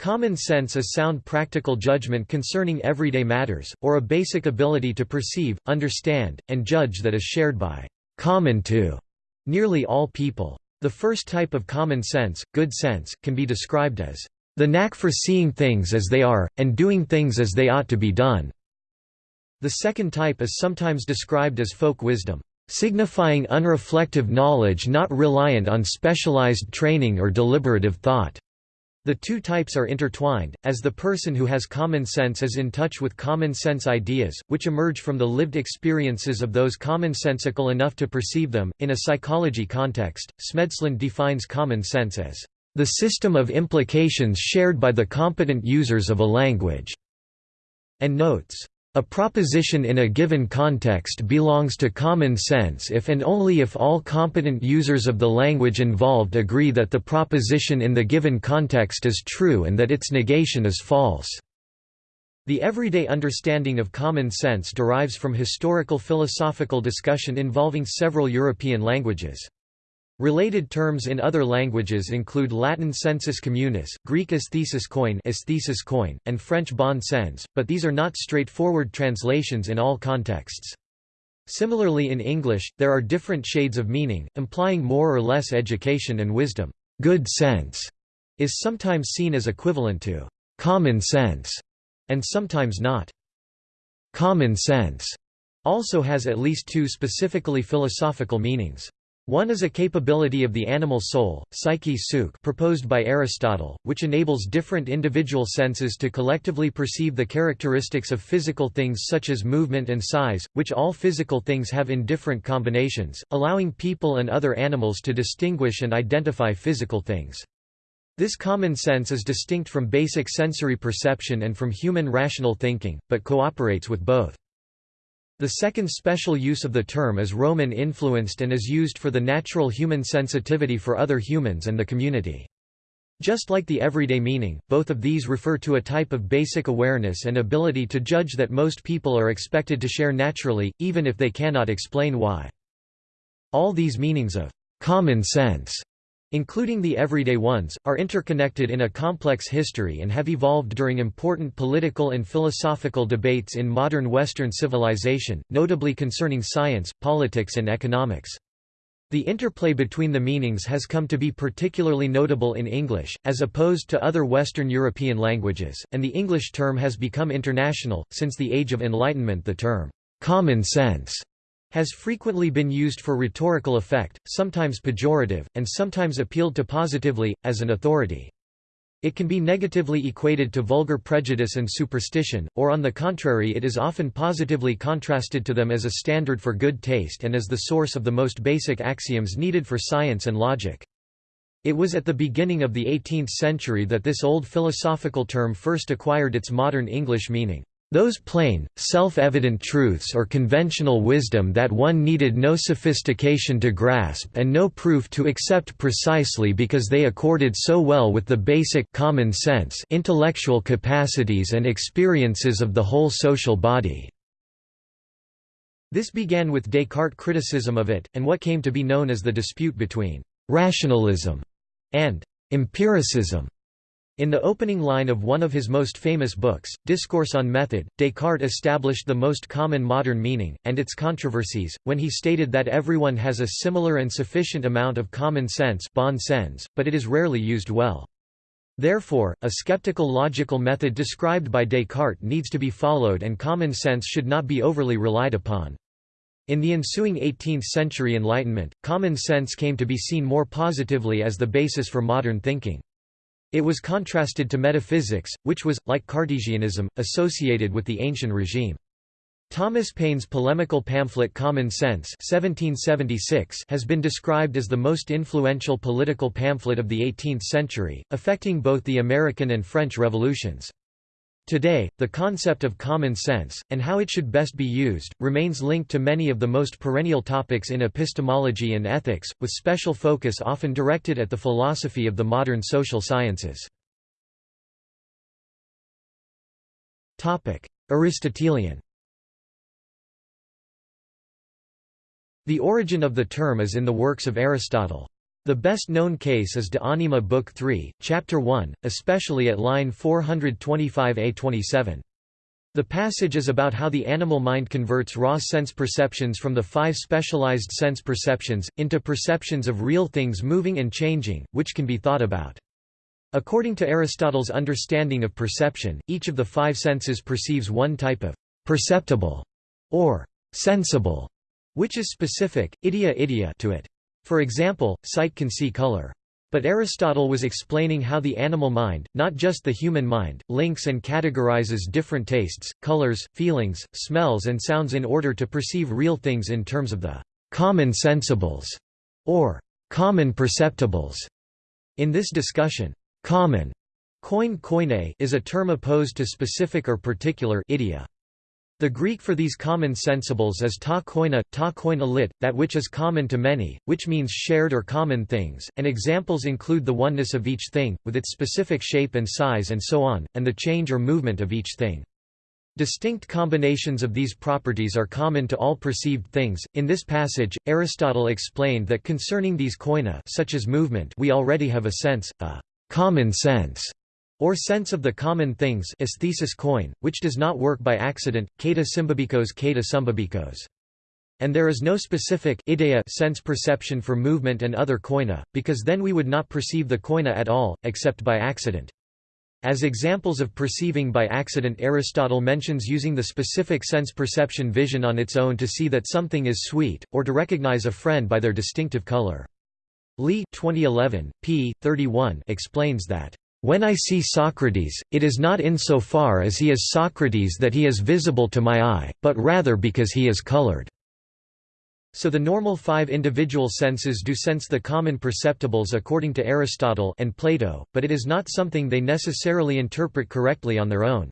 Common sense is sound practical judgment concerning everyday matters, or a basic ability to perceive, understand, and judge that is shared by common to nearly all people. The first type of common sense, good sense, can be described as the knack for seeing things as they are, and doing things as they ought to be done. The second type is sometimes described as folk wisdom, signifying unreflective knowledge not reliant on specialized training or deliberative thought. The two types are intertwined, as the person who has common sense is in touch with common sense ideas, which emerge from the lived experiences of those commonsensical enough to perceive them. In a psychology context, Smedslund defines common sense as the system of implications shared by the competent users of a language, and notes, a proposition in a given context belongs to common sense if and only if all competent users of the language involved agree that the proposition in the given context is true and that its negation is false. The everyday understanding of common sense derives from historical philosophical discussion involving several European languages. Related terms in other languages include Latin sensus communis, Greek aesthesis coin, aesthesis koine and French bon sens, but these are not straightforward translations in all contexts. Similarly in English, there are different shades of meaning, implying more or less education and wisdom. Good sense is sometimes seen as equivalent to common sense, and sometimes not. Common sense also has at least two specifically philosophical meanings. One is a capability of the animal soul, psyche proposed by Aristotle, which enables different individual senses to collectively perceive the characteristics of physical things such as movement and size, which all physical things have in different combinations, allowing people and other animals to distinguish and identify physical things. This common sense is distinct from basic sensory perception and from human rational thinking, but cooperates with both. The second special use of the term is Roman-influenced and is used for the natural human sensitivity for other humans and the community. Just like the everyday meaning, both of these refer to a type of basic awareness and ability to judge that most people are expected to share naturally, even if they cannot explain why. All these meanings of common sense including the everyday ones, are interconnected in a complex history and have evolved during important political and philosophical debates in modern Western civilization, notably concerning science, politics and economics. The interplay between the meanings has come to be particularly notable in English, as opposed to other Western European languages, and the English term has become international. Since the Age of Enlightenment, the term common sense has frequently been used for rhetorical effect, sometimes pejorative, and sometimes appealed to positively, as an authority. It can be negatively equated to vulgar prejudice and superstition, or on the contrary it is often positively contrasted to them as a standard for good taste and as the source of the most basic axioms needed for science and logic. It was at the beginning of the 18th century that this old philosophical term first acquired its modern English meaning. Those plain, self-evident truths or conventional wisdom that one needed no sophistication to grasp and no proof to accept precisely because they accorded so well with the basic common sense intellectual capacities and experiences of the whole social body. This began with Descartes' criticism of it, and what came to be known as the dispute between «rationalism» and «empiricism». In the opening line of one of his most famous books, Discourse on Method, Descartes established the most common modern meaning, and its controversies, when he stated that everyone has a similar and sufficient amount of common sense bon sens, but it is rarely used well. Therefore, a skeptical logical method described by Descartes needs to be followed and common sense should not be overly relied upon. In the ensuing 18th-century Enlightenment, common sense came to be seen more positively as the basis for modern thinking. It was contrasted to metaphysics, which was, like Cartesianism, associated with the ancient regime. Thomas Paine's polemical pamphlet Common Sense 1776 has been described as the most influential political pamphlet of the 18th century, affecting both the American and French revolutions. Today, the concept of common sense, and how it should best be used, remains linked to many of the most perennial topics in epistemology and ethics, with special focus often directed at the philosophy of the modern social sciences. Aristotelian The origin of the term is in the works of Aristotle. The best known case is De Anima Book 3, Chapter 1, especially at line 425a27. The passage is about how the animal mind converts raw sense perceptions from the five specialized sense perceptions, into perceptions of real things moving and changing, which can be thought about. According to Aristotle's understanding of perception, each of the five senses perceives one type of perceptible or sensible, which is specific, idia idia to it. For example, sight can see color. But Aristotle was explaining how the animal mind, not just the human mind, links and categorizes different tastes, colors, feelings, smells and sounds in order to perceive real things in terms of the common sensibles, or common perceptibles. In this discussion, common koine koine is a term opposed to specific or particular idia. The Greek for these common sensibles is ta koina, ta koina lit, that which is common to many, which means shared or common things, and examples include the oneness of each thing, with its specific shape and size and so on, and the change or movement of each thing. Distinct combinations of these properties are common to all perceived things. In this passage, Aristotle explained that concerning these koina such as movement we already have a sense, a common sense, or sense of the common things aesthesis koine, which does not work by accident, kata symbabikos kata sumbabikos. And there is no specific idea sense perception for movement and other koina, because then we would not perceive the koina at all, except by accident. As examples of perceiving by accident Aristotle mentions using the specific sense perception vision on its own to see that something is sweet, or to recognize a friend by their distinctive color. Lee 2011, p. 31 explains that when I see Socrates, it is not in so far as he is Socrates that he is visible to my eye, but rather because he is colored. So the normal five individual senses do sense the common perceptibles according to Aristotle and Plato, but it is not something they necessarily interpret correctly on their own.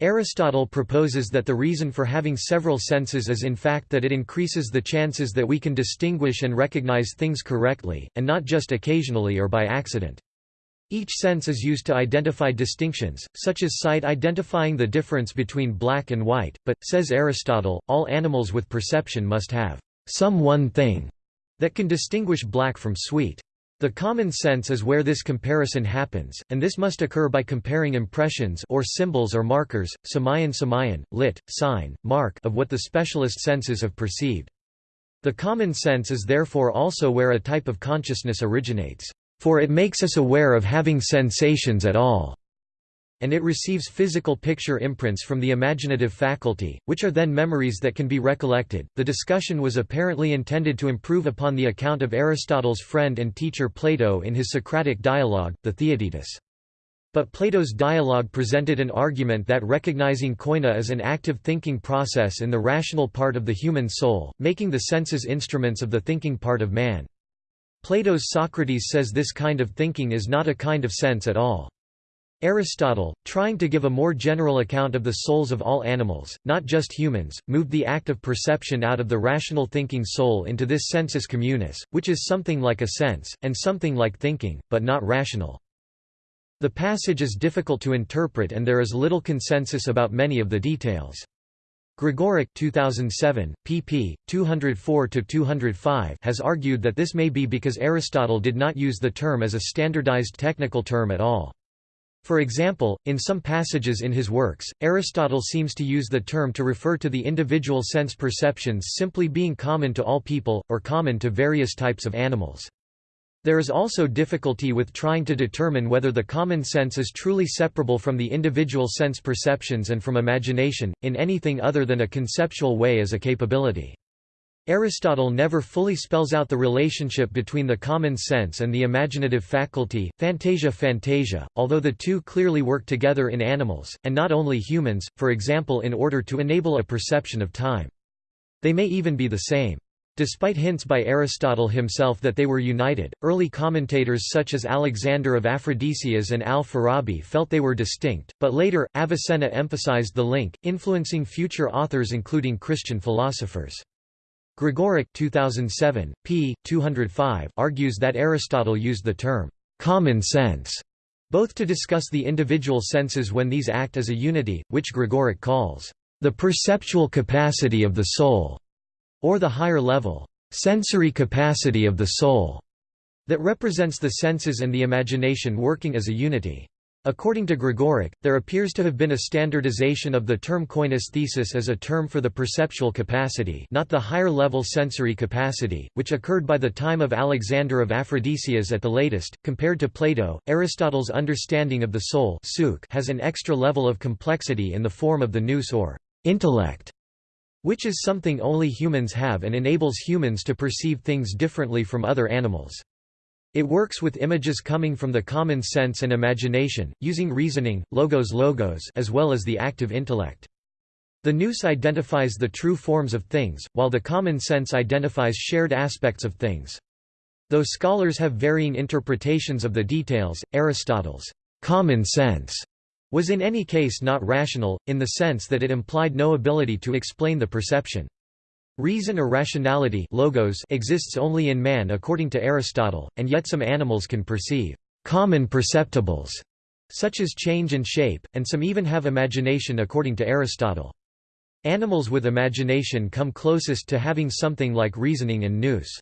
Aristotle proposes that the reason for having several senses is in fact that it increases the chances that we can distinguish and recognize things correctly, and not just occasionally or by accident. Each sense is used to identify distinctions, such as sight identifying the difference between black and white, but, says Aristotle, all animals with perception must have some one thing that can distinguish black from sweet. The common sense is where this comparison happens, and this must occur by comparing impressions or symbols or markers, samayan samayan, lit, sign, mark of what the specialist senses have perceived. The common sense is therefore also where a type of consciousness originates for it makes us aware of having sensations at all and it receives physical picture imprints from the imaginative faculty, which are then memories that can be recollected. The discussion was apparently intended to improve upon the account of Aristotle's friend and teacher Plato in his Socratic dialogue, the Theaetetus. But Plato's dialogue presented an argument that recognizing koina is an active thinking process in the rational part of the human soul, making the senses instruments of the thinking part of man. Plato's Socrates says this kind of thinking is not a kind of sense at all. Aristotle, trying to give a more general account of the souls of all animals, not just humans, moved the act of perception out of the rational thinking soul into this sensus communis, which is something like a sense, and something like thinking, but not rational. The passage is difficult to interpret and there is little consensus about many of the details. Gregoric 2007, pp. 204–205 has argued that this may be because Aristotle did not use the term as a standardized technical term at all. For example, in some passages in his works, Aristotle seems to use the term to refer to the individual sense perceptions simply being common to all people, or common to various types of animals. There is also difficulty with trying to determine whether the common sense is truly separable from the individual sense perceptions and from imagination, in anything other than a conceptual way as a capability. Aristotle never fully spells out the relationship between the common sense and the imaginative faculty, phantasia phantasia, although the two clearly work together in animals, and not only humans, for example in order to enable a perception of time. They may even be the same. Despite hints by Aristotle himself that they were united, early commentators such as Alexander of Aphrodisias and al-Farabi felt they were distinct, but later, Avicenna emphasized the link, influencing future authors including Christian philosophers. Gregoric 2007, p. 205 argues that Aristotle used the term, "'common sense' both to discuss the individual senses when these act as a unity, which Gregoric calls, "'the perceptual capacity of the soul' or the higher level, sensory capacity of the soul. that represents the senses and the imagination working as a unity. According to Gregoric, there appears to have been a standardization of the term koinesthesis as a term for the perceptual capacity not the higher-level sensory capacity, which occurred by the time of Alexander of Aphrodisias at the latest. Compared to Plato, Aristotle's understanding of the soul has an extra level of complexity in the form of the nous or intellect, which is something only humans have and enables humans to perceive things differently from other animals. It works with images coming from the common sense and imagination, using reasoning, logos logos as well as the active intellect. The nous identifies the true forms of things, while the common sense identifies shared aspects of things. Though scholars have varying interpretations of the details, Aristotle's common sense was in any case not rational, in the sense that it implied no ability to explain the perception. Reason or rationality logos exists only in man according to Aristotle, and yet some animals can perceive common perceptibles, such as change and shape, and some even have imagination according to Aristotle. Animals with imagination come closest to having something like reasoning and nous.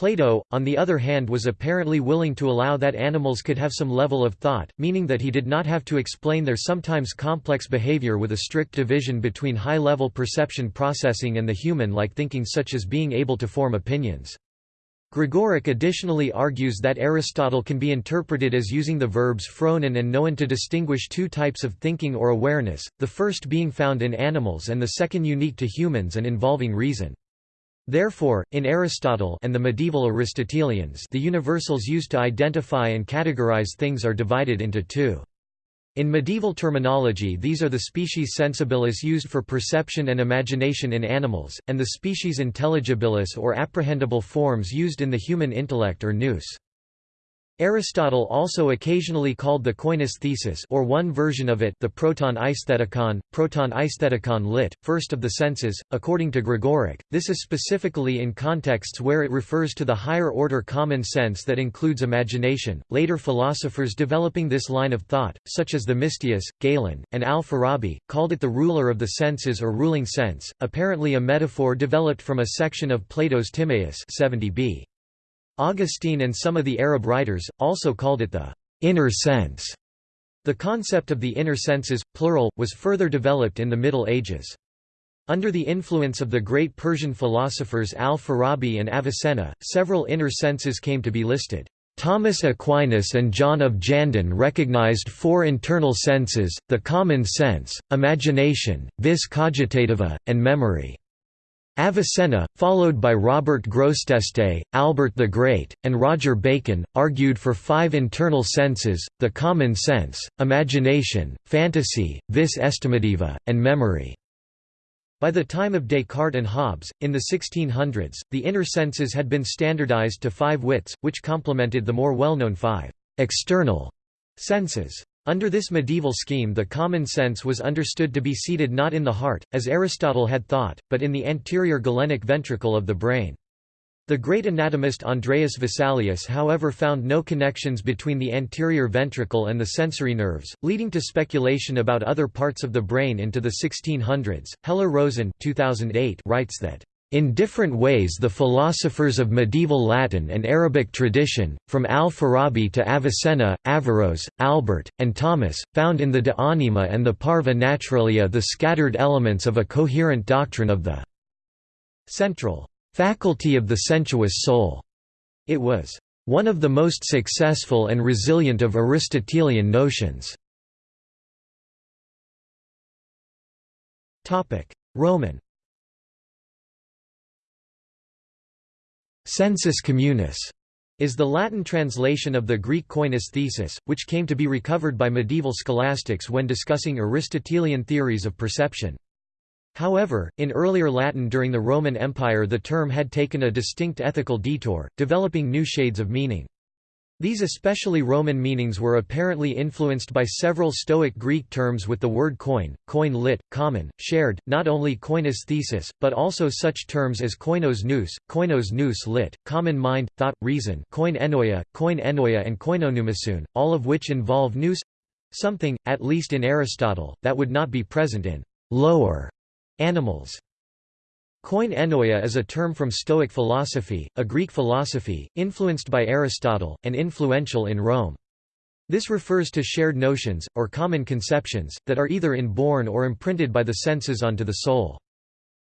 Plato, on the other hand was apparently willing to allow that animals could have some level of thought, meaning that he did not have to explain their sometimes complex behavior with a strict division between high-level perception processing and the human-like thinking such as being able to form opinions. Gregoric additionally argues that Aristotle can be interpreted as using the verbs phronen and noen to distinguish two types of thinking or awareness, the first being found in animals and the second unique to humans and involving reason. Therefore, in Aristotle and the medieval Aristotelians the universals used to identify and categorize things are divided into two. In medieval terminology these are the species sensibilis used for perception and imagination in animals, and the species intelligibilis or apprehendable forms used in the human intellect or nous. Aristotle also occasionally called the koinesthesis or one version of it the proton aesthetikon, proton aesthetikon lit, first of the senses, according to Gregoric. this is specifically in contexts where it refers to the higher-order common sense that includes imagination. Later philosophers developing this line of thought, such as Themistius, Galen, and al-Farabi, called it the ruler of the senses or ruling sense, apparently a metaphor developed from a section of Plato's Timaeus 70b. Augustine and some of the Arab writers, also called it the inner sense. The concept of the inner senses, plural, was further developed in the Middle Ages. Under the influence of the great Persian philosophers al-Farabi and Avicenna, several inner senses came to be listed. Thomas Aquinas and John of Jandun recognized four internal senses, the common sense, imagination, vis cogitativa, and memory. Avicenna, followed by Robert Grosseteste, Albert the Great, and Roger Bacon, argued for five internal senses, the common sense, imagination, fantasy, vis estimativa, and memory. By the time of Descartes and Hobbes, in the 1600s, the inner senses had been standardized to five wits, which complemented the more well-known five external senses. Under this medieval scheme the common sense was understood to be seated not in the heart, as Aristotle had thought, but in the anterior galenic ventricle of the brain. The great anatomist Andreas Vesalius however found no connections between the anterior ventricle and the sensory nerves, leading to speculation about other parts of the brain into the 1600s. Heller-Roazen 2008 writes that in different ways the philosophers of medieval Latin and Arabic tradition, from al-Farabi to Avicenna, Averroes, Albert, and Thomas, found in the De Anima and the Parva Naturalia the scattered elements of a coherent doctrine of the central faculty of the sensuous soul. It was one of the most successful and resilient of Aristotelian notions. Roman Sensus communis is the Latin translation of the Greek koinesthesis, which came to be recovered by medieval scholastics when discussing Aristotelian theories of perception. However, in earlier Latin during the Roman Empire the term had taken a distinct ethical detour, developing new shades of meaning. These especially Roman meanings were apparently influenced by several Stoic Greek terms with the word coin, coin lit, common, shared, not only koinesthesis, but also such terms as koinos nous, koinos nous lit, common mind, thought, reason koine enoia, koine enoia and koinonoumesun, all of which involve nous—something, at least in Aristotle, that would not be present in «lower» animals. Koinonia is a term from Stoic philosophy, a Greek philosophy, influenced by Aristotle, and influential in Rome. This refers to shared notions, or common conceptions, that are either inborn or imprinted by the senses onto the soul.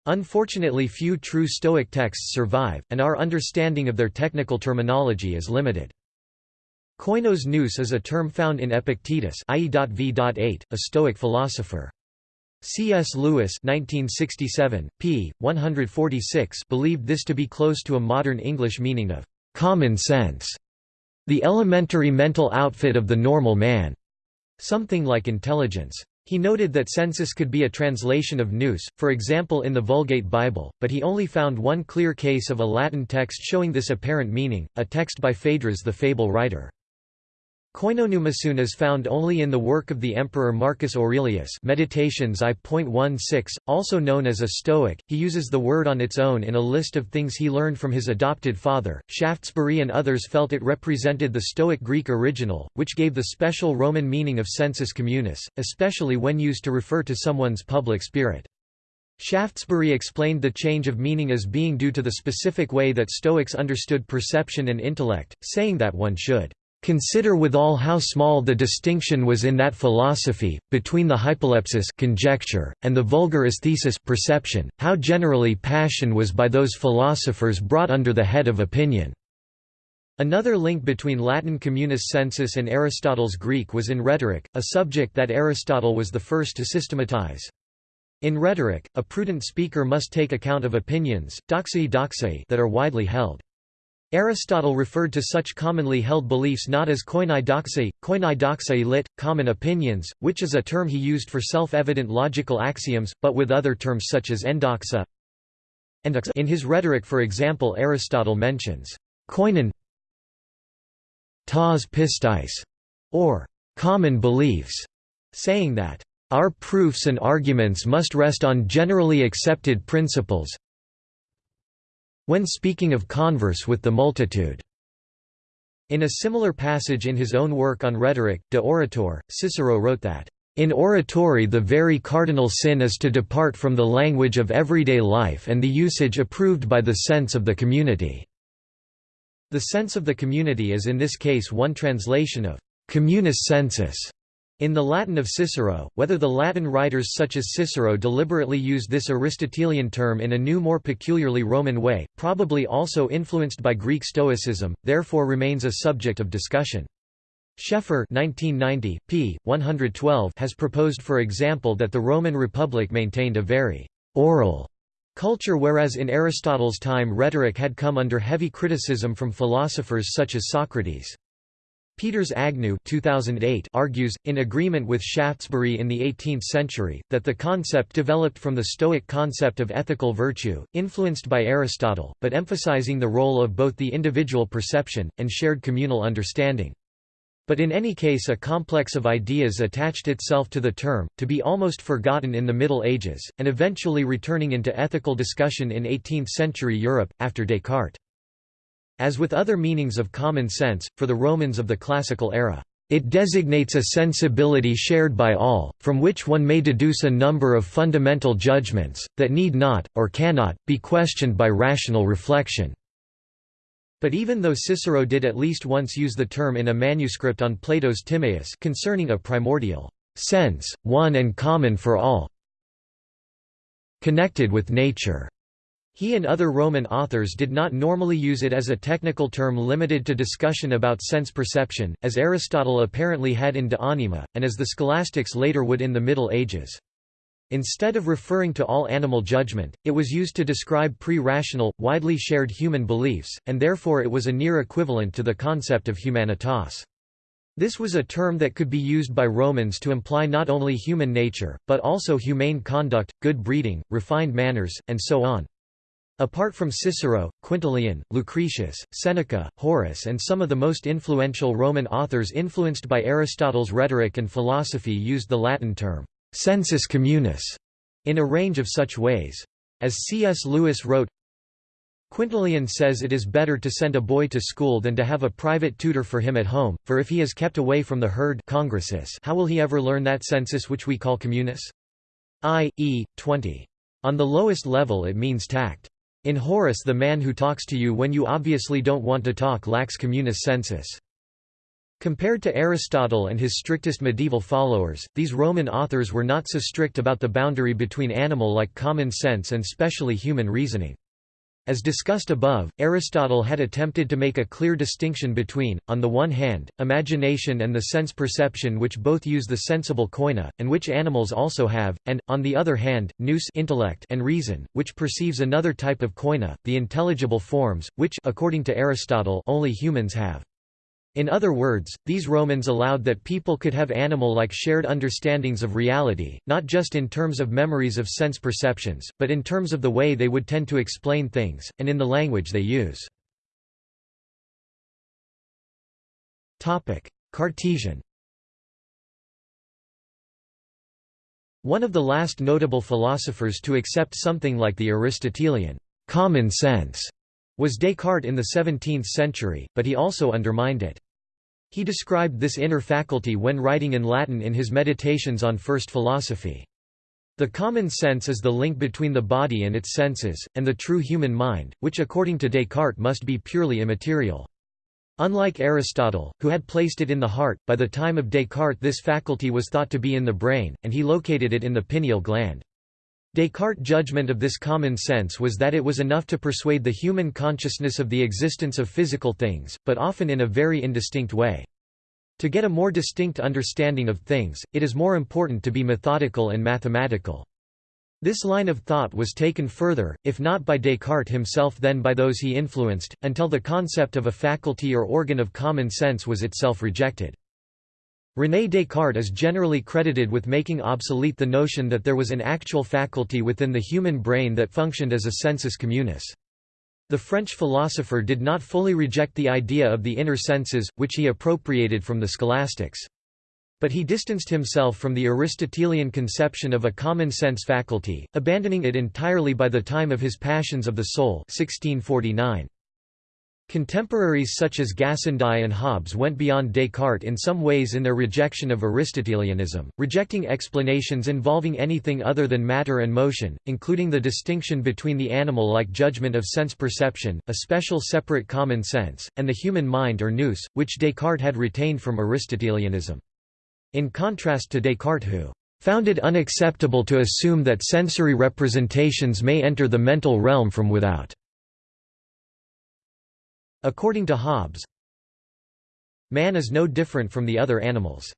Unfortunately few true Stoic texts survive, and our understanding of their technical terminology is limited. Koinos nous is a term found in Epictetus a Stoic philosopher. C.S. Lewis 1967, p. 146 believed this to be close to a modern English meaning of «common sense», the elementary mental outfit of the normal man, something like intelligence. He noted that sensus could be a translation of nous, for example in the Vulgate Bible, but he only found one clear case of a Latin text showing this apparent meaning, a text by Phaedrus the fable writer. Koinonoumenon is found only in the work of the Emperor Marcus Aurelius Meditations I.16, also known as a Stoic. He uses the word on its own in a list of things he learned from his adopted father. Shaftesbury and others felt it represented the Stoic Greek original, which gave the special Roman meaning of sensus communis, especially when used to refer to someone's public spirit. Shaftesbury explained the change of meaning as being due to the specific way that Stoics understood perception and intellect, saying that one should Consider withal how small the distinction was in that philosophy, between the hypolepsis conjecture, and the vulgar aesthesis perception, how generally passion was by those philosophers brought under the head of opinion. Another link between Latin communis sensus and Aristotle's Greek was in rhetoric, a subject that Aristotle was the first to systematize. In rhetoric, a prudent speaker must take account of opinions doxei that are widely held. Aristotle referred to such commonly held beliefs not as koinaidoxai, koinaidoxai lit, common opinions, which is a term he used for self-evident logical axioms, but with other terms such as endoxa. In his rhetoric for example Aristotle mentions koinon tas pistis, or common beliefs, saying that our proofs and arguments must rest on generally accepted principles, when speaking of converse with the multitude. In a similar passage in his own work on rhetoric, De Orator, Cicero wrote that, "...in oratory the very cardinal sin is to depart from the language of everyday life and the usage approved by the sense of the community." The sense of the community is in this case one translation of communis sensus, in the Latin of Cicero, whether the Latin writers such as Cicero deliberately used this Aristotelian term in a new more peculiarly Roman way, probably also influenced by Greek Stoicism, therefore remains a subject of discussion. Schaeffer 1990, p. 112 has proposed for example that the Roman Republic maintained a very «oral» culture whereas in Aristotle's time rhetoric had come under heavy criticism from philosophers such as Socrates. Peters Agnew 2008 argues, in agreement with Shaftesbury in the 18th century, that the concept developed from the Stoic concept of ethical virtue, influenced by Aristotle, but emphasizing the role of both the individual perception, and shared communal understanding. But in any case a complex of ideas attached itself to the term, to be almost forgotten in the Middle Ages, and eventually returning into ethical discussion in 18th-century Europe, after Descartes. As with other meanings of common sense, for the Romans of the classical era, it designates a sensibility shared by all, from which one may deduce a number of fundamental judgments, that need not, or cannot, be questioned by rational reflection. But even though Cicero did at least once use the term in a manuscript on Plato's Timaeus concerning a primordial sense, one and common for all, connected with nature, he and other Roman authors did not normally use it as a technical term limited to discussion about sense perception, as Aristotle apparently had in De Anima, and as the scholastics later would in the Middle Ages. Instead of referring to all animal judgment, it was used to describe pre-rational, widely shared human beliefs, and therefore it was a near equivalent to the concept of humanitas. This was a term that could be used by Romans to imply not only human nature, but also humane conduct, good breeding, refined manners, and so on. Apart from Cicero, Quintilian, Lucretius, Seneca, Horace and some of the most influential Roman authors influenced by Aristotle's rhetoric and philosophy used the Latin term, sensus communis, in a range of such ways. As C.S. Lewis wrote, Quintilian says it is better to send a boy to school than to have a private tutor for him at home, for if he is kept away from the herd how will he ever learn that sensus which we call communis? I. E. 20. On the lowest level it means tact. In Horace the man who talks to you when you obviously don't want to talk lacks communis sensus. Compared to Aristotle and his strictest medieval followers, these Roman authors were not so strict about the boundary between animal-like common sense and specially human reasoning. As discussed above, Aristotle had attempted to make a clear distinction between, on the one hand, imagination and the sense perception which both use the sensible koine, and which animals also have, and, on the other hand, nous intellect and reason, which perceives another type of koine, the intelligible forms, which according to Aristotle only humans have. In other words, these Romans allowed that people could have animal-like shared understandings of reality, not just in terms of memories of sense perceptions, but in terms of the way they would tend to explain things, and in the language they use. Cartesian One of the last notable philosophers to accept something like the Aristotelian common sense was Descartes in the 17th century, but he also undermined it. He described this inner faculty when writing in Latin in his Meditations on First Philosophy. The common sense is the link between the body and its senses, and the true human mind, which according to Descartes must be purely immaterial. Unlike Aristotle, who had placed it in the heart, by the time of Descartes this faculty was thought to be in the brain, and he located it in the pineal gland. Descartes' judgment of this common sense was that it was enough to persuade the human consciousness of the existence of physical things, but often in a very indistinct way. To get a more distinct understanding of things, it is more important to be methodical and mathematical. This line of thought was taken further, if not by Descartes himself then by those he influenced, until the concept of a faculty or organ of common sense was itself rejected. René Descartes is generally credited with making obsolete the notion that there was an actual faculty within the human brain that functioned as a sensus communis. The French philosopher did not fully reject the idea of the inner senses, which he appropriated from the scholastics. But he distanced himself from the Aristotelian conception of a common sense faculty, abandoning it entirely by the time of his Passions of the Soul 1649. Contemporaries such as Gassendi and Hobbes went beyond Descartes in some ways in their rejection of Aristotelianism, rejecting explanations involving anything other than matter and motion, including the distinction between the animal-like judgment of sense perception, a special separate common sense, and the human mind or nous, which Descartes had retained from Aristotelianism. In contrast to Descartes who found it unacceptable to assume that sensory representations may enter the mental realm from without. According to Hobbes, man is no different from the other animals.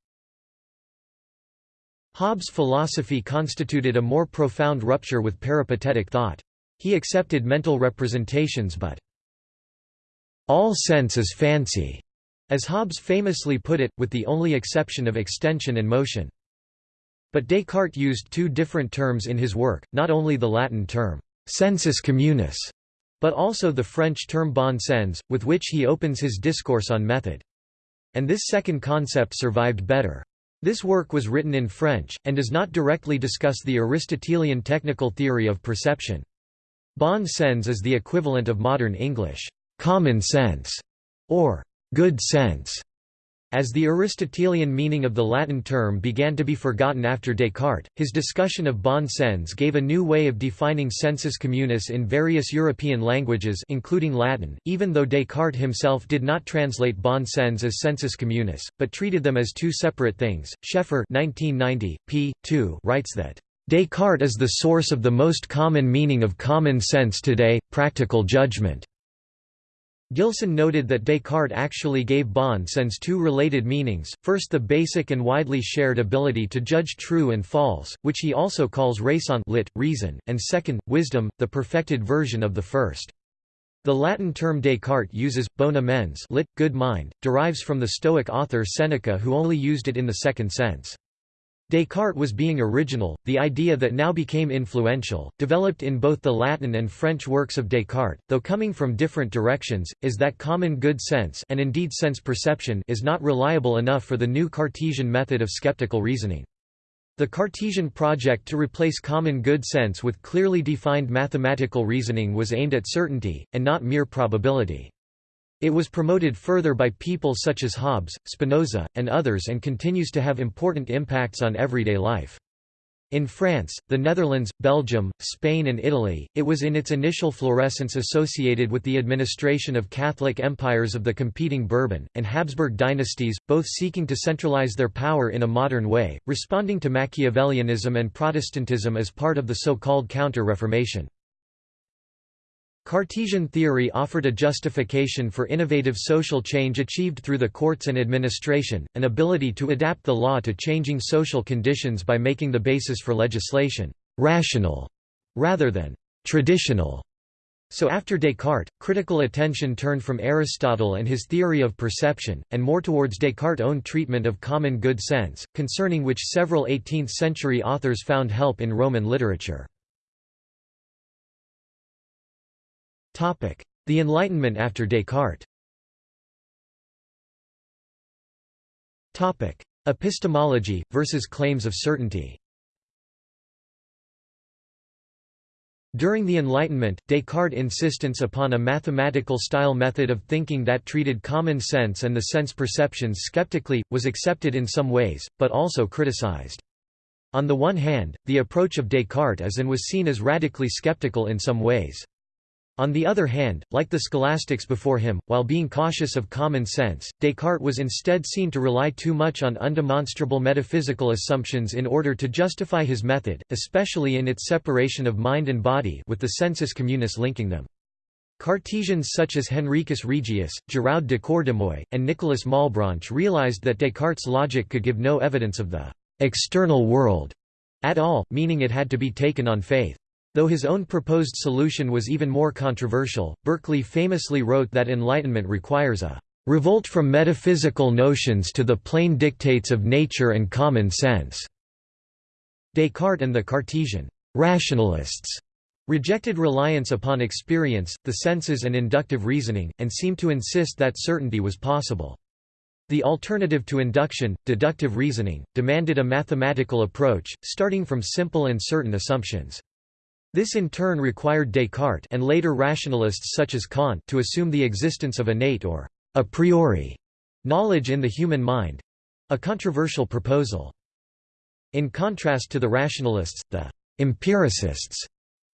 Hobbes' philosophy constituted a more profound rupture with peripatetic thought. He accepted mental representations but all sense is fancy, as Hobbes famously put it, with the only exception of extension and motion. But Descartes used two different terms in his work, not only the Latin term sensus communis, but also the French term bon sens, with which he opens his discourse on method. And this second concept survived better. This work was written in French, and does not directly discuss the Aristotelian technical theory of perception. Bon sens is the equivalent of modern English, common sense, or good sense. As the Aristotelian meaning of the Latin term began to be forgotten after Descartes, his discussion of bon sens gave a new way of defining sensus communis in various European languages including Latin, even though Descartes himself did not translate bon sens as sensus communis, but treated them as two separate things. Schaeffer 1990, p. 2 writes that, "...Descartes is the source of the most common meaning of common sense today, practical judgment." Gilson noted that Descartes actually gave bon sens two related meanings, first the basic and widely shared ability to judge true and false, which he also calls raison lit, reason, and second, wisdom, the perfected version of the first. The Latin term Descartes uses, bona mens lit, good mind, derives from the Stoic author Seneca who only used it in the second sense. Descartes was being original, the idea that now became influential, developed in both the Latin and French works of Descartes, though coming from different directions, is that common good sense and indeed sense perception is not reliable enough for the new Cartesian method of skeptical reasoning. The Cartesian project to replace common good sense with clearly defined mathematical reasoning was aimed at certainty, and not mere probability. It was promoted further by people such as Hobbes, Spinoza, and others and continues to have important impacts on everyday life. In France, the Netherlands, Belgium, Spain and Italy, it was in its initial florescence associated with the administration of Catholic empires of the competing Bourbon, and Habsburg dynasties, both seeking to centralize their power in a modern way, responding to Machiavellianism and Protestantism as part of the so-called Counter-Reformation. Cartesian theory offered a justification for innovative social change achieved through the courts and administration, an ability to adapt the law to changing social conditions by making the basis for legislation rational rather than traditional. So after Descartes, critical attention turned from Aristotle and his theory of perception, and more towards Descartes' own treatment of common good sense, concerning which several 18th-century authors found help in Roman literature. The Enlightenment after Descartes Epistemology, versus claims of certainty During the Enlightenment, Descartes' insistence upon a mathematical-style method of thinking that treated common sense and the sense perceptions skeptically, was accepted in some ways, but also criticized. On the one hand, the approach of Descartes is and was seen as radically skeptical in some ways. On the other hand, like the scholastics before him, while being cautious of common sense, Descartes was instead seen to rely too much on undemonstrable metaphysical assumptions in order to justify his method, especially in its separation of mind and body with the sensus communis linking them. Cartesians such as Henricus Regius, Géraud de Cordemoy, and Nicolas Malebranche realized that Descartes' logic could give no evidence of the external world at all, meaning it had to be taken on faith. Though his own proposed solution was even more controversial, Berkeley famously wrote that enlightenment requires a revolt from metaphysical notions to the plain dictates of nature and common sense." Descartes and the Cartesian rationalists rejected reliance upon experience, the senses and inductive reasoning, and seemed to insist that certainty was possible. The alternative to induction, deductive reasoning, demanded a mathematical approach, starting from simple and certain assumptions. This in turn required Descartes and later rationalists such as Kant to assume the existence of innate or a priori knowledge in the human mind—a controversial proposal. In contrast to the rationalists, the empiricists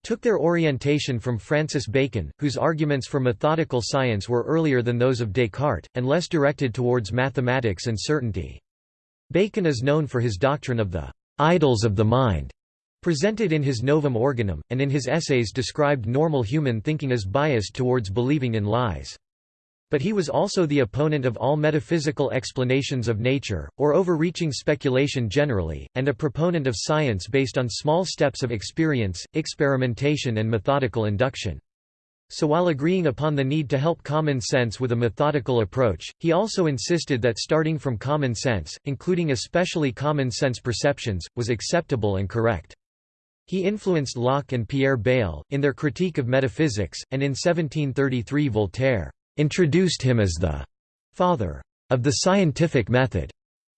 took their orientation from Francis Bacon, whose arguments for methodical science were earlier than those of Descartes, and less directed towards mathematics and certainty. Bacon is known for his doctrine of the idols of the mind, Presented in his Novum Organum, and in his essays described normal human thinking as biased towards believing in lies. But he was also the opponent of all metaphysical explanations of nature, or overreaching speculation generally, and a proponent of science based on small steps of experience, experimentation and methodical induction. So while agreeing upon the need to help common sense with a methodical approach, he also insisted that starting from common sense, including especially common sense perceptions, was acceptable and correct. He influenced Locke and Pierre Bayle, in their critique of metaphysics, and in 1733 Voltaire introduced him as the «father» of the scientific method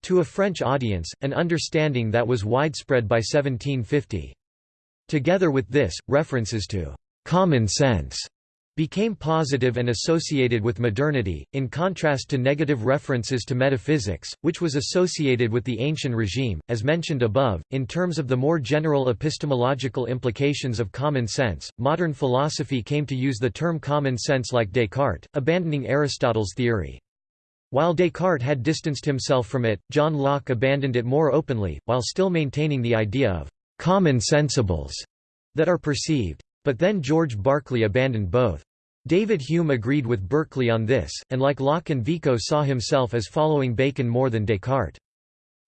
to a French audience, an understanding that was widespread by 1750. Together with this, references to «common sense» became positive and associated with modernity, in contrast to negative references to metaphysics, which was associated with the ancient regime. As mentioned above, in terms of the more general epistemological implications of common sense, modern philosophy came to use the term common sense like Descartes, abandoning Aristotle's theory. While Descartes had distanced himself from it, John Locke abandoned it more openly, while still maintaining the idea of common sensibles that are perceived. But then George Berkeley abandoned both. David Hume agreed with Berkeley on this, and like Locke and Vico saw himself as following Bacon more than Descartes.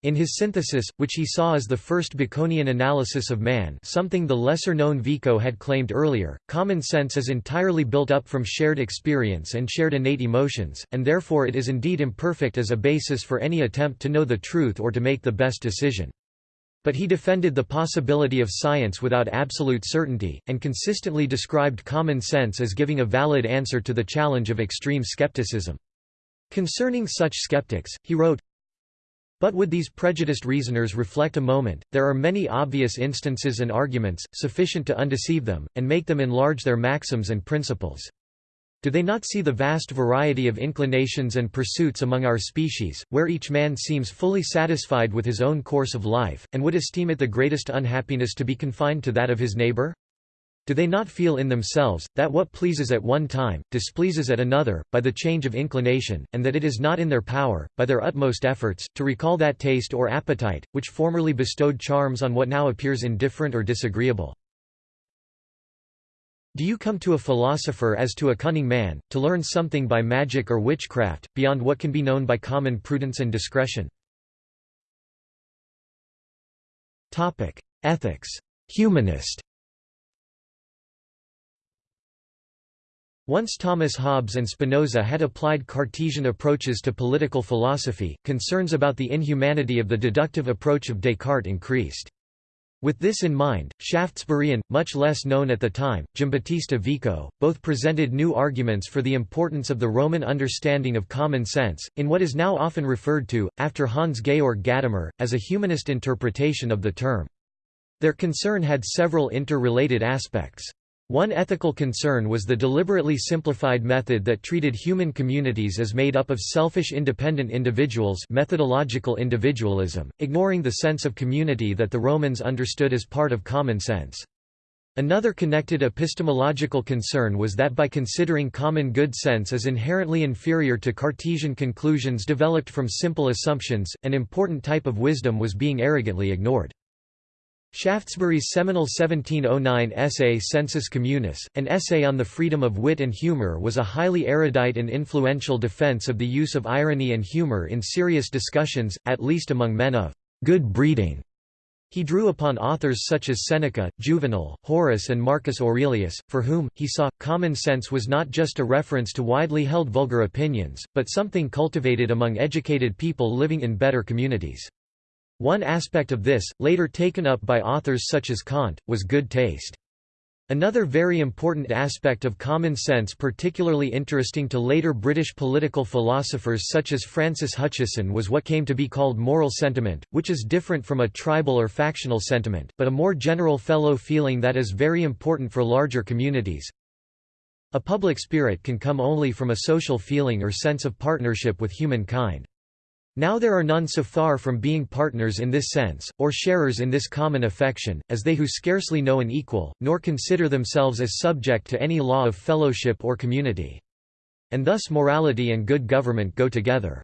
In his synthesis, which he saw as the first Baconian analysis of man something the lesser-known Vico had claimed earlier, common sense is entirely built up from shared experience and shared innate emotions, and therefore it is indeed imperfect as a basis for any attempt to know the truth or to make the best decision. But he defended the possibility of science without absolute certainty, and consistently described common sense as giving a valid answer to the challenge of extreme skepticism. Concerning such skeptics, he wrote, but would these prejudiced reasoners reflect a moment, there are many obvious instances and arguments, sufficient to undeceive them, and make them enlarge their maxims and principles. Do they not see the vast variety of inclinations and pursuits among our species, where each man seems fully satisfied with his own course of life, and would esteem it the greatest unhappiness to be confined to that of his neighbor? Do they not feel in themselves, that what pleases at one time, displeases at another, by the change of inclination, and that it is not in their power, by their utmost efforts, to recall that taste or appetite, which formerly bestowed charms on what now appears indifferent or disagreeable? Do you come to a philosopher as to a cunning man, to learn something by magic or witchcraft, beyond what can be known by common prudence and discretion? Ethics. Humanist Once Thomas Hobbes and Spinoza had applied Cartesian approaches to political philosophy, concerns about the inhumanity of the deductive approach of Descartes increased. With this in mind, Shaftesbury and, much less known at the time, Giambattista Vico, both presented new arguments for the importance of the Roman understanding of common sense, in what is now often referred to, after Hans Georg Gadamer, as a humanist interpretation of the term. Their concern had several interrelated aspects. One ethical concern was the deliberately simplified method that treated human communities as made up of selfish independent individuals methodological individualism, ignoring the sense of community that the Romans understood as part of common sense. Another connected epistemological concern was that by considering common good sense as inherently inferior to Cartesian conclusions developed from simple assumptions, an important type of wisdom was being arrogantly ignored. Shaftesbury's seminal 1709 essay Sensus Communis, an essay on the freedom of wit and humour was a highly erudite and influential defence of the use of irony and humour in serious discussions, at least among men of good breeding. He drew upon authors such as Seneca, Juvenal, Horace and Marcus Aurelius, for whom, he saw, common sense was not just a reference to widely held vulgar opinions, but something cultivated among educated people living in better communities. One aspect of this, later taken up by authors such as Kant, was good taste. Another very important aspect of common sense particularly interesting to later British political philosophers such as Francis Hutcheson was what came to be called moral sentiment, which is different from a tribal or factional sentiment, but a more general fellow feeling that is very important for larger communities. A public spirit can come only from a social feeling or sense of partnership with humankind. Now there are none so far from being partners in this sense, or sharers in this common affection, as they who scarcely know an equal, nor consider themselves as subject to any law of fellowship or community. And thus morality and good government go together.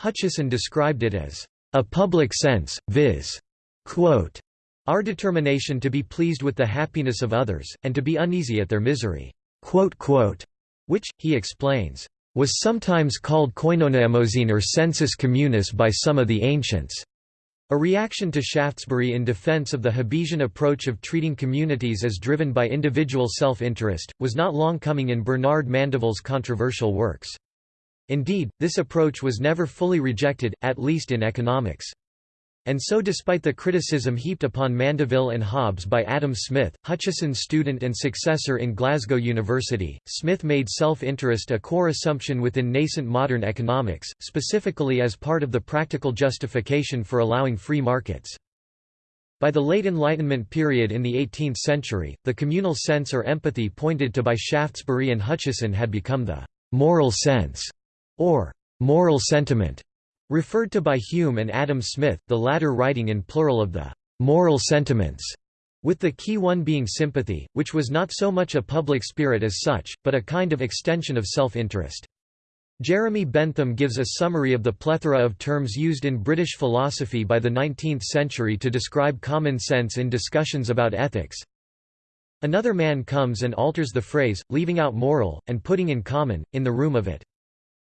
Hutcheson described it as, "...a public sense, viz. Quote, our determination to be pleased with the happiness of others, and to be uneasy at their misery." Which, he explains, was sometimes called koinonoemosyne or sensus communis by some of the ancients. A reaction to Shaftesbury in defense of the Hobbesian approach of treating communities as driven by individual self-interest, was not long coming in Bernard Mandeville's controversial works. Indeed, this approach was never fully rejected, at least in economics. And so despite the criticism heaped upon Mandeville and Hobbes by Adam Smith, Hutcheson's student and successor in Glasgow University, Smith made self-interest a core assumption within nascent modern economics, specifically as part of the practical justification for allowing free markets. By the late Enlightenment period in the 18th century, the communal sense or empathy pointed to by Shaftesbury and Hutcheson had become the «moral sense» or «moral sentiment» Referred to by Hume and Adam Smith, the latter writing in plural of the moral sentiments, with the key one being sympathy, which was not so much a public spirit as such, but a kind of extension of self-interest. Jeremy Bentham gives a summary of the plethora of terms used in British philosophy by the 19th century to describe common sense in discussions about ethics. Another man comes and alters the phrase, leaving out moral, and putting in common, in the room of it.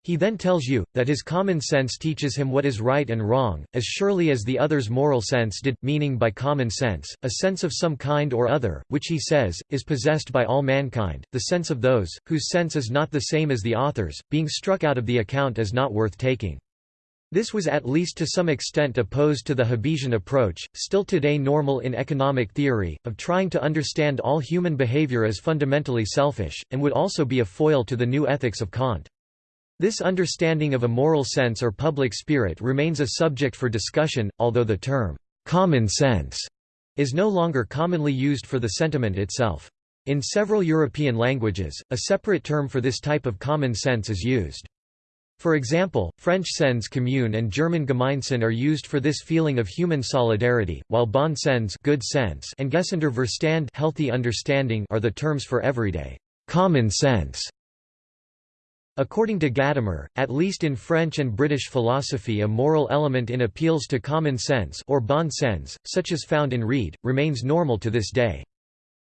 He then tells you, that his common sense teaches him what is right and wrong, as surely as the other's moral sense did, meaning by common sense, a sense of some kind or other, which he says, is possessed by all mankind, the sense of those, whose sense is not the same as the author's, being struck out of the account as not worth taking. This was at least to some extent opposed to the Hobbesian approach, still today normal in economic theory, of trying to understand all human behavior as fundamentally selfish, and would also be a foil to the new ethics of Kant. This understanding of a moral sense or public spirit remains a subject for discussion, although the term, "'common sense' is no longer commonly used for the sentiment itself. In several European languages, a separate term for this type of common sense is used. For example, French sens commune and German Gemeinsinn are used for this feeling of human solidarity, while bon sens good sense and gesunder Verstand healthy understanding are the terms for everyday common sense. According to Gadamer, at least in French and British philosophy a moral element in appeals to common sense or bon sens, such as found in Reid, remains normal to this day.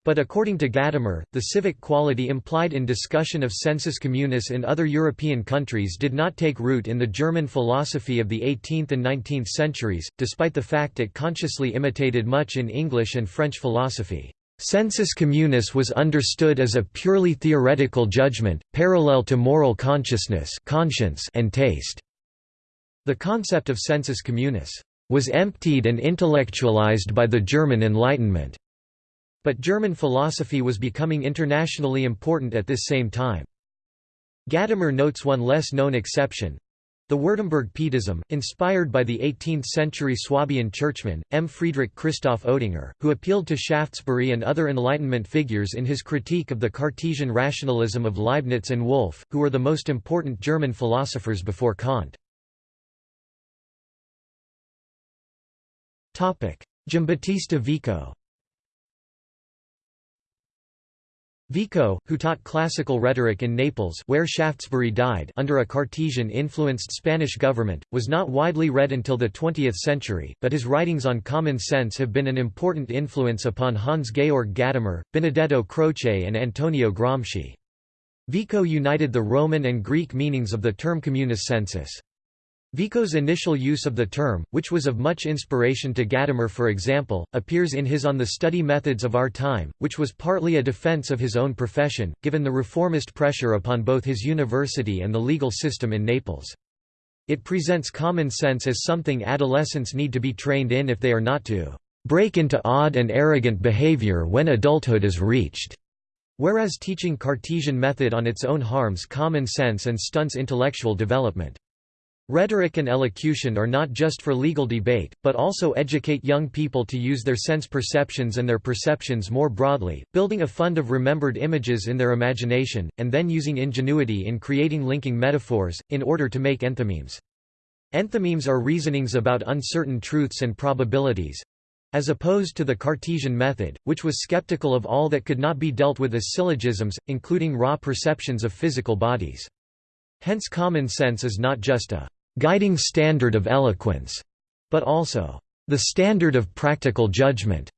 But according to Gadamer, the civic quality implied in discussion of sensus communis in other European countries did not take root in the German philosophy of the 18th and 19th centuries, despite the fact it consciously imitated much in English and French philosophy. Sensus communis was understood as a purely theoretical judgment, parallel to moral consciousness conscience and taste. The concept of sensus communis was emptied and intellectualized by the German Enlightenment. But German philosophy was becoming internationally important at this same time. Gadamer notes one less known exception, the Württemberg Pietism, inspired by the 18th-century Swabian churchman, M. Friedrich Christoph Oetinger, who appealed to Shaftesbury and other Enlightenment figures in his critique of the Cartesian rationalism of Leibniz and Wolff, who were the most important German philosophers before Kant. Giambattista Vico Vico, who taught classical rhetoric in Naples where Shaftesbury died under a Cartesian-influenced Spanish government, was not widely read until the 20th century, but his writings on common sense have been an important influence upon Hans-Georg Gadamer, Benedetto Croce and Antonio Gramsci. Vico united the Roman and Greek meanings of the term communis sensus. Vico's initial use of the term, which was of much inspiration to Gadamer for example, appears in his On the Study Methods of Our Time, which was partly a defense of his own profession, given the reformist pressure upon both his university and the legal system in Naples. It presents common sense as something adolescents need to be trained in if they are not to break into odd and arrogant behavior when adulthood is reached. Whereas teaching Cartesian method on its own harms common sense and stunts intellectual development. Rhetoric and elocution are not just for legal debate, but also educate young people to use their sense perceptions and their perceptions more broadly, building a fund of remembered images in their imagination, and then using ingenuity in creating linking metaphors, in order to make enthymemes. Enthymemes are reasonings about uncertain truths and probabilities, as opposed to the Cartesian method, which was skeptical of all that could not be dealt with as syllogisms, including raw perceptions of physical bodies. Hence common sense is not just a guiding standard of eloquence, but also the standard of practical judgment.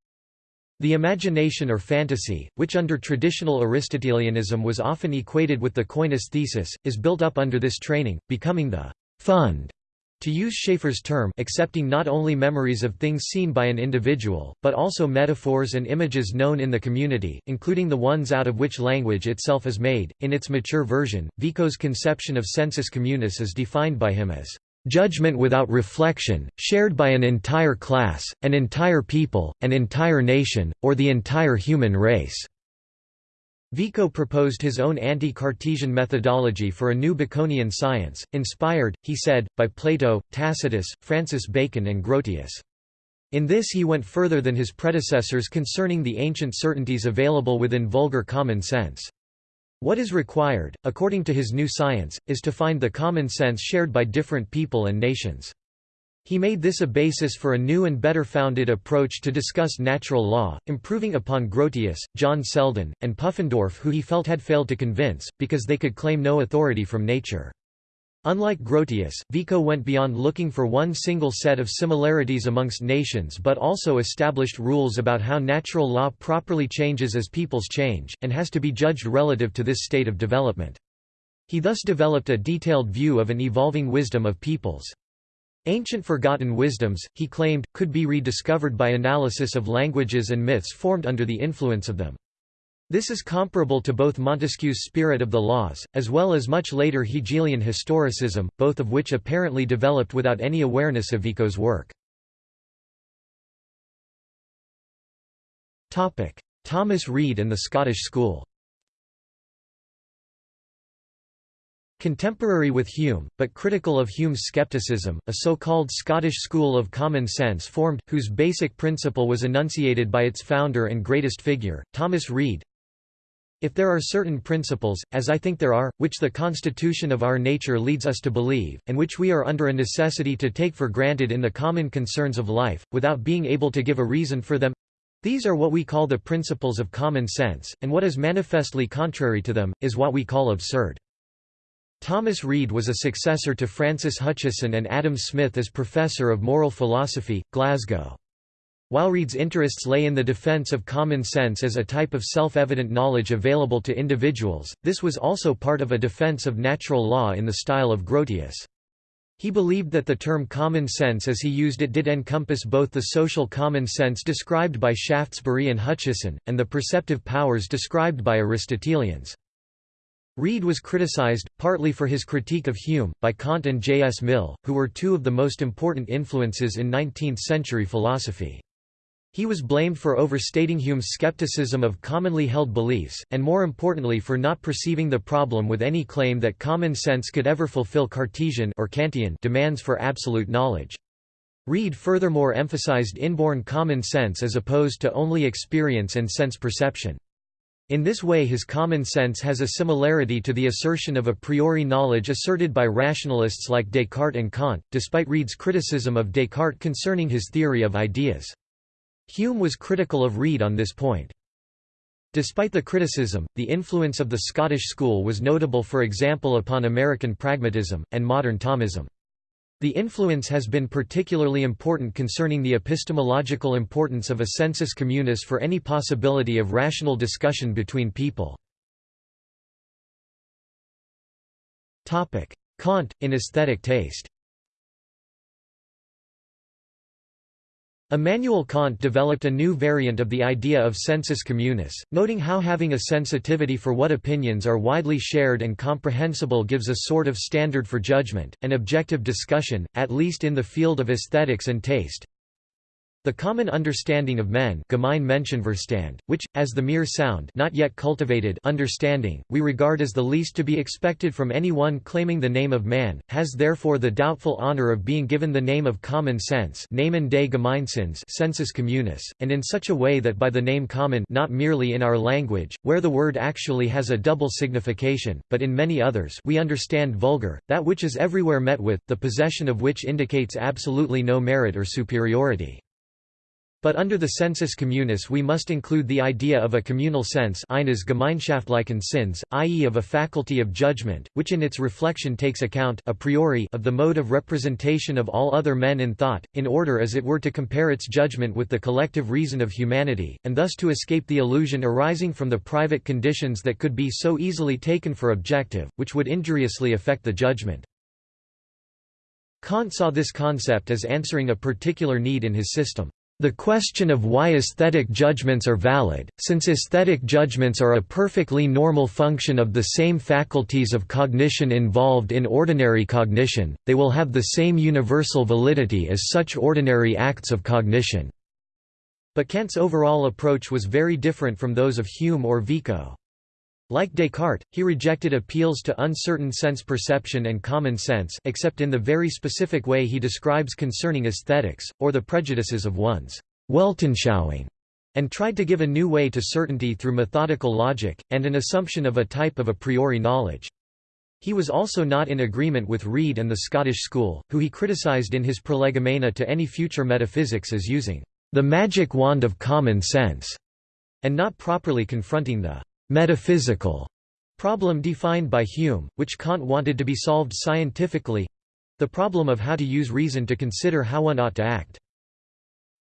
The imagination or fantasy, which under traditional Aristotelianism was often equated with the koine aisthesis, is built up under this training, becoming the fund to use Schaeffer's term accepting not only memories of things seen by an individual, but also metaphors and images known in the community, including the ones out of which language itself is made. In its mature version, Vico's conception of sensus communis is defined by him as judgment without reflection, shared by an entire class, an entire people, an entire nation, or the entire human race. Vico proposed his own anti-Cartesian methodology for a new Baconian science, inspired, he said, by Plato, Tacitus, Francis Bacon and Grotius. In this he went further than his predecessors concerning the ancient certainties available within vulgar common sense. What is required, according to his new science, is to find the common sense shared by different people and nations. He made this a basis for a new and better founded approach to discuss natural law, improving upon Grotius, John Selden, and Pufendorf who he felt had failed to convince, because they could claim no authority from nature. Unlike Grotius, Vico went beyond looking for one single set of similarities amongst nations but also established rules about how natural law properly changes as peoples change, and has to be judged relative to this state of development. He thus developed a detailed view of an evolving wisdom of peoples. Ancient forgotten wisdoms, he claimed, could be rediscovered by analysis of languages and myths formed under the influence of them. This is comparable to both Montesquieu's Spirit of the Laws, as well as much later Hegelian historicism, both of which apparently developed without any awareness of Vico's work. Thomas Reid and the Scottish School Contemporary with Hume, but critical of Hume's skepticism, a so-called Scottish school of common sense formed, whose basic principle was enunciated by its founder and greatest figure, Thomas Reid. If there are certain principles, as I think there are, which the constitution of our nature leads us to believe, and which we are under a necessity to take for granted in the common concerns of life, without being able to give a reason for them, these are what we call the principles of common sense, and what is manifestly contrary to them, is what we call absurd. Thomas Reid was a successor to Francis Hutcheson and Adam Smith as Professor of Moral Philosophy, Glasgow. While Reid's interests lay in the defense of common sense as a type of self-evident knowledge available to individuals, this was also part of a defense of natural law in the style of Grotius. He believed that the term common sense as he used it did encompass both the social common sense described by Shaftesbury and Hutcheson, and the perceptive powers described by Aristotelians. Reid was criticized, partly for his critique of Hume, by Kant and J. S. Mill, who were two of the most important influences in 19th-century philosophy. He was blamed for overstating Hume's skepticism of commonly held beliefs, and more importantly for not perceiving the problem with any claim that common sense could ever fulfill Cartesian or Kantian demands for absolute knowledge. Reid furthermore emphasized inborn common sense as opposed to only experience and sense perception. In this way his common sense has a similarity to the assertion of a priori knowledge asserted by rationalists like Descartes and Kant, despite Reid's criticism of Descartes concerning his theory of ideas. Hume was critical of Reid on this point. Despite the criticism, the influence of the Scottish school was notable for example upon American pragmatism, and modern Thomism. The influence has been particularly important concerning the epistemological importance of a sensus communis for any possibility of rational discussion between people. Kant, in aesthetic taste Immanuel Kant developed a new variant of the idea of sensus communis, noting how having a sensitivity for what opinions are widely shared and comprehensible gives a sort of standard for judgment, and objective discussion, at least in the field of aesthetics and taste. The common understanding of men which, as the mere sound not yet cultivated understanding, we regard as the least to be expected from any one claiming the name of man, has therefore the doubtful honor of being given the name of common sense sensus communis, and in such a way that by the name common not merely in our language, where the word actually has a double signification, but in many others we understand vulgar, that which is everywhere met with, the possession of which indicates absolutely no merit or superiority. But under the sensus communis we must include the idea of a communal sense eines gemeinschaftlichen Sinns, i.e. of a faculty of judgment, which in its reflection takes account a priori of the mode of representation of all other men in thought, in order as it were to compare its judgment with the collective reason of humanity, and thus to escape the illusion arising from the private conditions that could be so easily taken for objective, which would injuriously affect the judgment. Kant saw this concept as answering a particular need in his system. The question of why aesthetic judgments are valid, since aesthetic judgments are a perfectly normal function of the same faculties of cognition involved in ordinary cognition, they will have the same universal validity as such ordinary acts of cognition. But Kant's overall approach was very different from those of Hume or Vico. Like Descartes, he rejected appeals to uncertain sense perception and common sense except in the very specific way he describes concerning aesthetics, or the prejudices of one's Weltanschauung, and tried to give a new way to certainty through methodical logic, and an assumption of a type of a priori knowledge. He was also not in agreement with Reid and the Scottish school, who he criticised in his Prolegomena to any future metaphysics as using the magic wand of common sense, and not properly confronting the metaphysical problem defined by Hume, which Kant wanted to be solved scientifically—the problem of how to use reason to consider how one ought to act.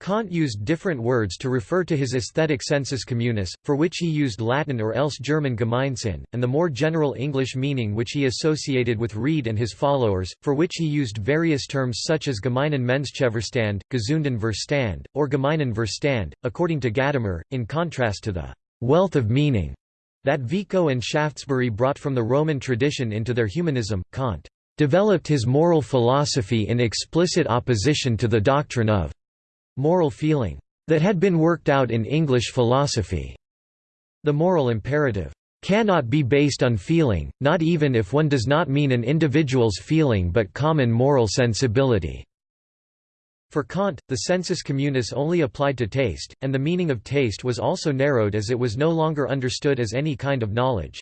Kant used different words to refer to his aesthetic sensus communis, for which he used Latin or else German Gemeinsinn, and the more general English meaning which he associated with Reid and his followers, for which he used various terms such as gemeinen Menschenverstand, gesunden Verstand, or gemeinen Verstand, according to Gadamer, in contrast to the wealth of meaning that Vico and Shaftesbury brought from the Roman tradition into their humanism, Kant developed his moral philosophy in explicit opposition to the doctrine of moral feeling that had been worked out in English philosophy. The moral imperative cannot be based on feeling, not even if one does not mean an individual's feeling but common moral sensibility. For Kant, the sensus communis only applied to taste, and the meaning of taste was also narrowed as it was no longer understood as any kind of knowledge.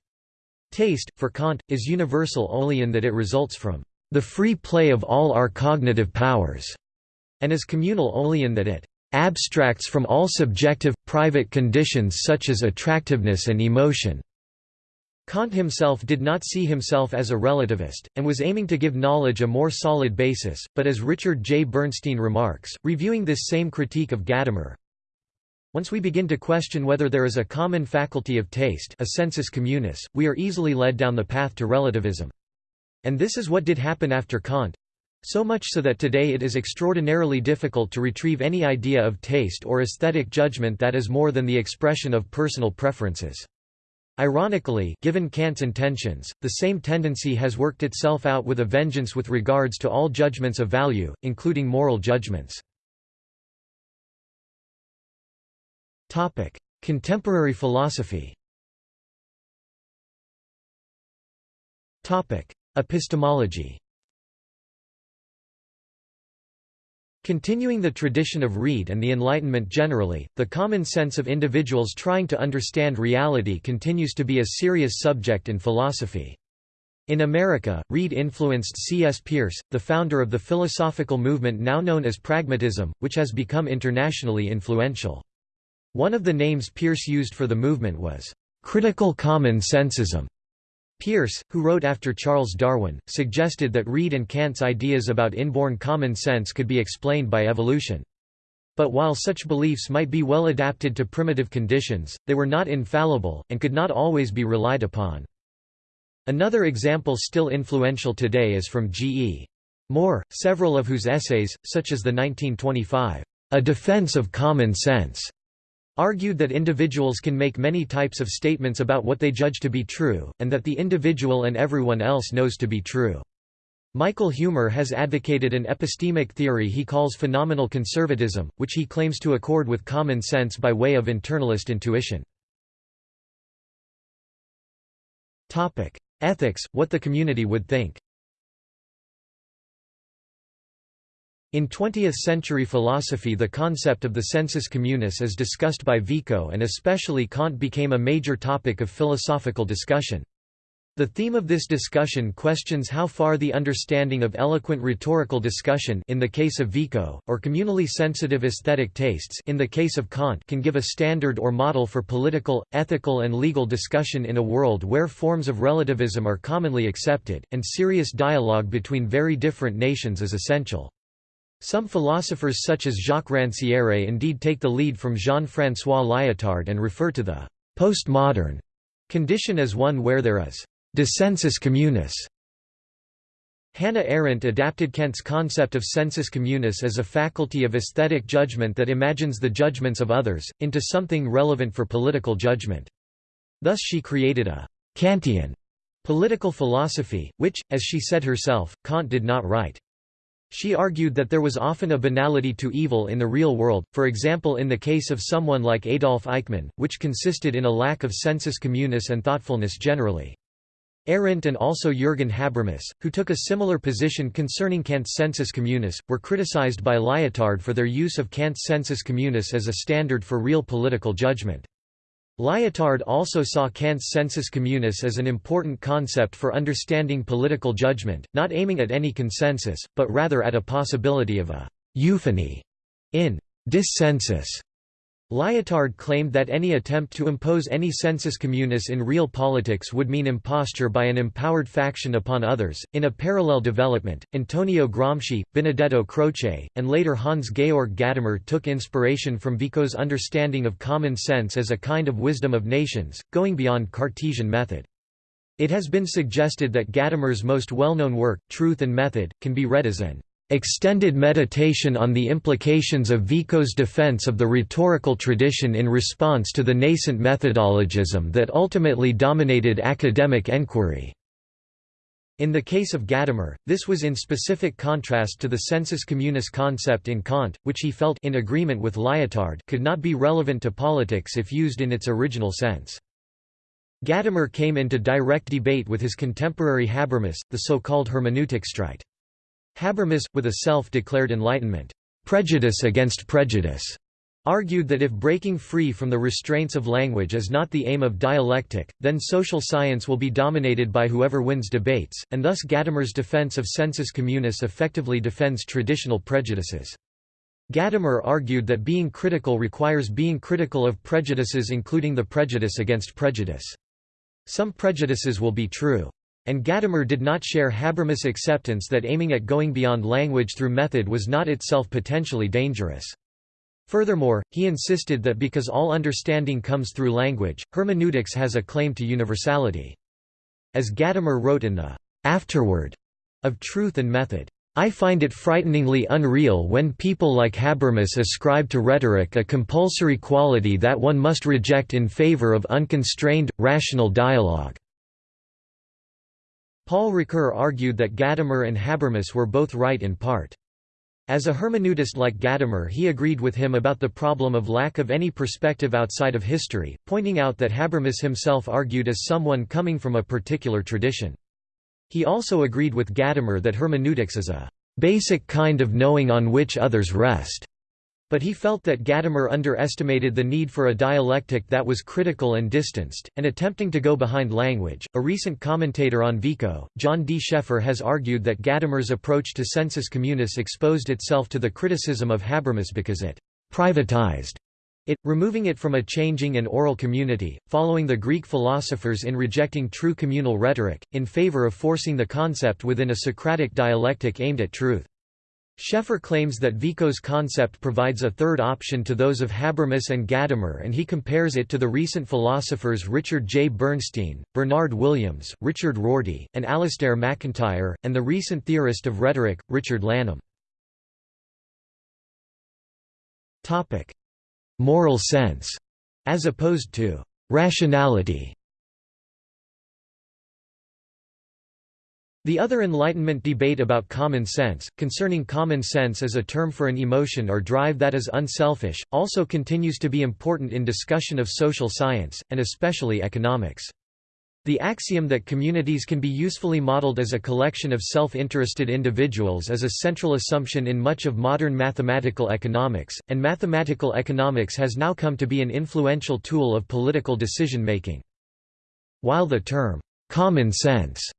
Taste, for Kant, is universal only in that it results from the free play of all our cognitive powers, and is communal only in that it abstracts from all subjective, private conditions such as attractiveness and emotion. Kant himself did not see himself as a relativist, and was aiming to give knowledge a more solid basis, but as Richard J. Bernstein remarks, reviewing this same critique of Gadamer, once we begin to question whether there is a common faculty of taste a sensus communis, we are easily led down the path to relativism. And this is what did happen after Kant, so much so that today it is extraordinarily difficult to retrieve any idea of taste or aesthetic judgment that is more than the expression of personal preferences. Ironically, given Kant's intentions, the same tendency has worked itself out with a vengeance with regards to all judgments of value, including moral judgments. Topic: Contemporary philosophy Topic: Epistemology Continuing the tradition of Reid and the Enlightenment generally, the common sense of individuals trying to understand reality continues to be a serious subject in philosophy. In America, Reid influenced C.S. Peirce, the founder of the philosophical movement now known as pragmatism, which has become internationally influential. One of the names Pierce used for the movement was, "...critical common sensism", Peirce, who wrote after Charles Darwin, suggested that Reid and Kant's ideas about inborn common sense could be explained by evolution. But while such beliefs might be well adapted to primitive conditions, they were not infallible, and could not always be relied upon. Another example still influential today is from G. E. Moore, several of whose essays, such as the 1925, A Defense of Common Sense, argued that individuals can make many types of statements about what they judge to be true, and that the individual and everyone else knows to be true. Michael Huemer has advocated an epistemic theory he calls phenomenal conservatism, which he claims to accord with common sense by way of internalist intuition. Ethics, what the community would think In 20th-century philosophy the concept of the sensus communis as discussed by Vico and especially Kant became a major topic of philosophical discussion. The theme of this discussion questions how far the understanding of eloquent rhetorical discussion in the case of Vico, or communally sensitive aesthetic tastes in the case of Kant can give a standard or model for political, ethical and legal discussion in a world where forms of relativism are commonly accepted, and serious dialogue between very different nations is essential. Some philosophers such as Jacques Ranciere indeed take the lead from Jean-François Lyotard and refer to the «postmodern» condition as one where there is «dissensus communis». Hannah Arendt adapted Kant's concept of sensus communis as a faculty of aesthetic judgment that imagines the judgments of others, into something relevant for political judgment. Thus she created a «Kantian» political philosophy, which, as she said herself, Kant did not write. She argued that there was often a banality to evil in the real world, for example in the case of someone like Adolf Eichmann, which consisted in a lack of sensus communis and thoughtfulness generally. Arendt and also Jürgen Habermas, who took a similar position concerning Kant's sensus communis, were criticized by Lyotard for their use of Kant's sensus communis as a standard for real political judgment. Lyotard also saw Kant's sensus communis as an important concept for understanding political judgment, not aiming at any consensus, but rather at a possibility of a euphony in dissensus. Lyotard claimed that any attempt to impose any sensus communis in real politics would mean imposture by an empowered faction upon others. In a parallel development, Antonio Gramsci, Benedetto Croce, and later Hans Georg Gadamer took inspiration from Vico's understanding of common sense as a kind of wisdom of nations, going beyond Cartesian method. It has been suggested that Gadamer's most well-known work, Truth and Method, can be read as an extended meditation on the implications of Vico's defense of the rhetorical tradition in response to the nascent methodologism that ultimately dominated academic enquiry. In the case of Gadamer, this was in specific contrast to the sensus communis concept in Kant, which he felt in agreement with Lyotard could not be relevant to politics if used in its original sense. Gadamer came into direct debate with his contemporary Habermas, the so-called hermeneutic streit. Habermas, with a self-declared Enlightenment prejudice against prejudice, argued that if breaking free from the restraints of language is not the aim of dialectic, then social science will be dominated by whoever wins debates, and thus Gadamer's defense of sensus communis effectively defends traditional prejudices. Gadamer argued that being critical requires being critical of prejudices including the prejudice against prejudice. Some prejudices will be true. And Gadamer did not share Habermas' acceptance that aiming at going beyond language through method was not itself potentially dangerous. Furthermore, he insisted that because all understanding comes through language, hermeneutics has a claim to universality. As Gadamer wrote in the afterword of Truth and Method, I find it frighteningly unreal when people like Habermas ascribe to rhetoric a compulsory quality that one must reject in favor of unconstrained, rational dialogue." Paul Ricoeur argued that Gadamer and Habermas were both right in part. As a hermeneutist like Gadamer he agreed with him about the problem of lack of any perspective outside of history, pointing out that Habermas himself argued as someone coming from a particular tradition. He also agreed with Gadamer that hermeneutics is a basic kind of knowing on which others rest. But he felt that Gadamer underestimated the need for a dialectic that was critical and distanced, and attempting to go behind language. A recent commentator on Vico, John D. Schaeffer, has argued that Gadamer's approach to sensus communis exposed itself to the criticism of Habermas because it privatized it, removing it from a changing and oral community, following the Greek philosophers in rejecting true communal rhetoric, in favor of forcing the concept within a Socratic dialectic aimed at truth. Schaeffer claims that Vico's concept provides a third option to those of Habermas and Gadamer and he compares it to the recent philosophers Richard J. Bernstein, Bernard Williams, Richard Rorty, and Alastair MacIntyre, and the recent theorist of rhetoric, Richard Lanham. Moral sense, as opposed to rationality. The other Enlightenment debate about common sense, concerning common sense as a term for an emotion or drive that is unselfish, also continues to be important in discussion of social science, and especially economics. The axiom that communities can be usefully modeled as a collection of self-interested individuals is a central assumption in much of modern mathematical economics, and mathematical economics has now come to be an influential tool of political decision-making. While the term, "'common sense'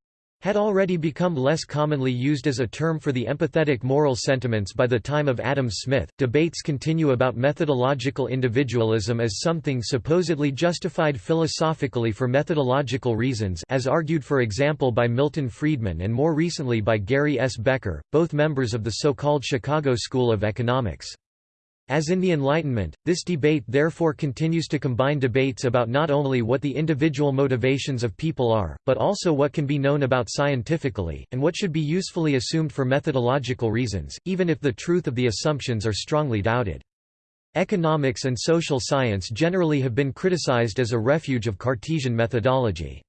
had already become less commonly used as a term for the empathetic moral sentiments by the time of Adam Smith. Debates continue about methodological individualism as something supposedly justified philosophically for methodological reasons, as argued for example by Milton Friedman and more recently by Gary S. Becker, both members of the so-called Chicago School of Economics. As in the Enlightenment, this debate therefore continues to combine debates about not only what the individual motivations of people are, but also what can be known about scientifically, and what should be usefully assumed for methodological reasons, even if the truth of the assumptions are strongly doubted. Economics and social science generally have been criticized as a refuge of Cartesian methodology.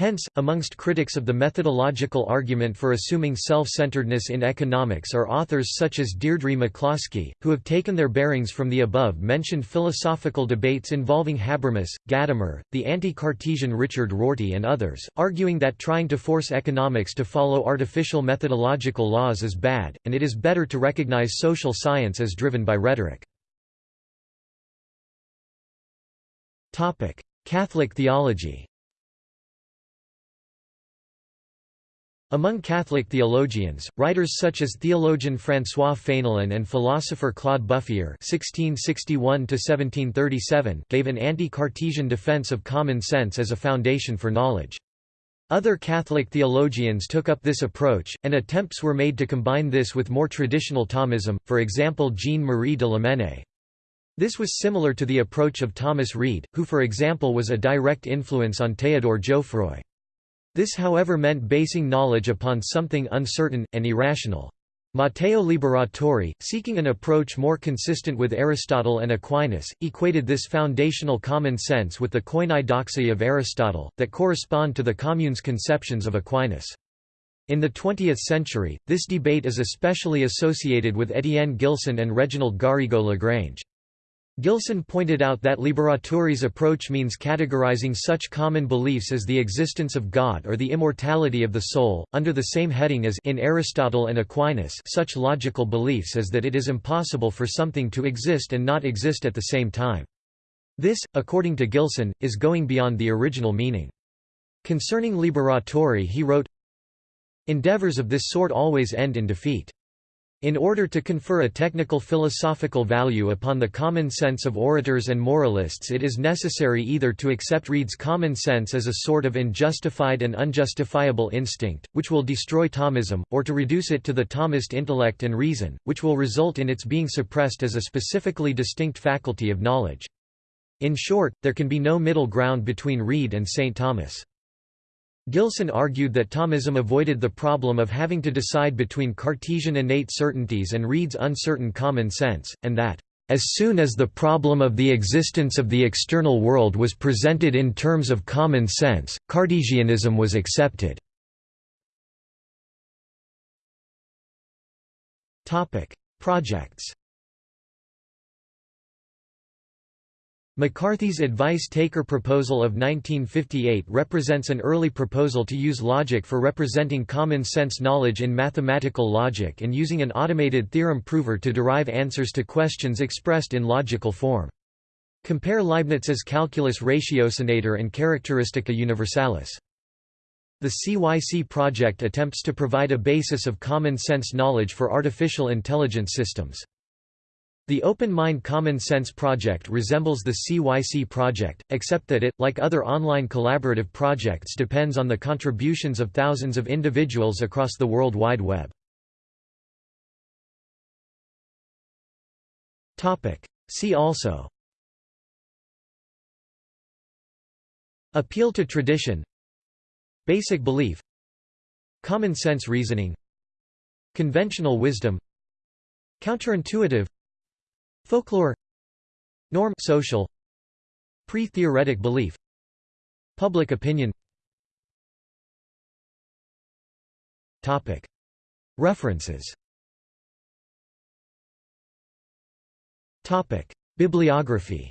Hence, amongst critics of the methodological argument for assuming self-centeredness in economics are authors such as Deirdre McCloskey, who have taken their bearings from the above-mentioned philosophical debates involving Habermas, Gadamer, the anti-Cartesian Richard Rorty and others, arguing that trying to force economics to follow artificial methodological laws is bad, and it is better to recognize social science as driven by rhetoric. Catholic theology Among Catholic theologians, writers such as theologian François Fénelon and philosopher Claude Buffier (1661–1737) gave an anti-Cartesian defense of common sense as a foundation for knowledge. Other Catholic theologians took up this approach, and attempts were made to combine this with more traditional Thomism, for example Jean-Marie de Lamennais. This was similar to the approach of Thomas Reid, who for example was a direct influence on Théodore Jouffroy. This however meant basing knowledge upon something uncertain, and irrational. Matteo Liberatore, seeking an approach more consistent with Aristotle and Aquinas, equated this foundational common sense with the koinai doxai of Aristotle, that correspond to the commune's conceptions of Aquinas. In the 20th century, this debate is especially associated with Étienne Gilson and Reginald Garrigou Lagrange. Gilson pointed out that Liberatore's approach means categorizing such common beliefs as the existence of God or the immortality of the soul, under the same heading as in Aristotle and Aquinas such logical beliefs as that it is impossible for something to exist and not exist at the same time. This, according to Gilson, is going beyond the original meaning. Concerning Liberatore he wrote, Endeavors of this sort always end in defeat. In order to confer a technical philosophical value upon the common sense of orators and moralists it is necessary either to accept Reid's common sense as a sort of unjustified and unjustifiable instinct, which will destroy Thomism, or to reduce it to the Thomist intellect and reason, which will result in its being suppressed as a specifically distinct faculty of knowledge. In short, there can be no middle ground between Reid and St. Thomas. Gilson argued that Thomism avoided the problem of having to decide between Cartesian innate certainties and Reid's uncertain common sense, and that, "...as soon as the problem of the existence of the external world was presented in terms of common sense, Cartesianism was accepted." Projects McCarthy's advice-taker proposal of 1958 represents an early proposal to use logic for representing common-sense knowledge in mathematical logic and using an automated theorem prover to derive answers to questions expressed in logical form. Compare Leibniz's calculus ratiocinator and characteristica universalis. The CYC project attempts to provide a basis of common-sense knowledge for artificial intelligence systems. The Open Mind Common Sense project resembles the CYC project, except that it, like other online collaborative projects depends on the contributions of thousands of individuals across the World Wide Web. See also. Appeal to tradition. Basic belief. Common sense reasoning. Conventional wisdom. Counterintuitive Folklore. Norm social. Pre-theoretic belief. Public opinion. Topic. References. Topic. Bibliography